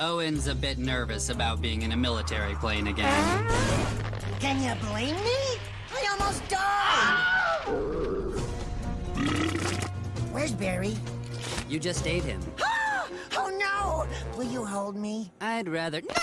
Owen's a bit nervous about being in a military plane again. Can you blame me? I almost died! Where's Barry? You just ate him. oh no! Will you hold me? I'd rather... No!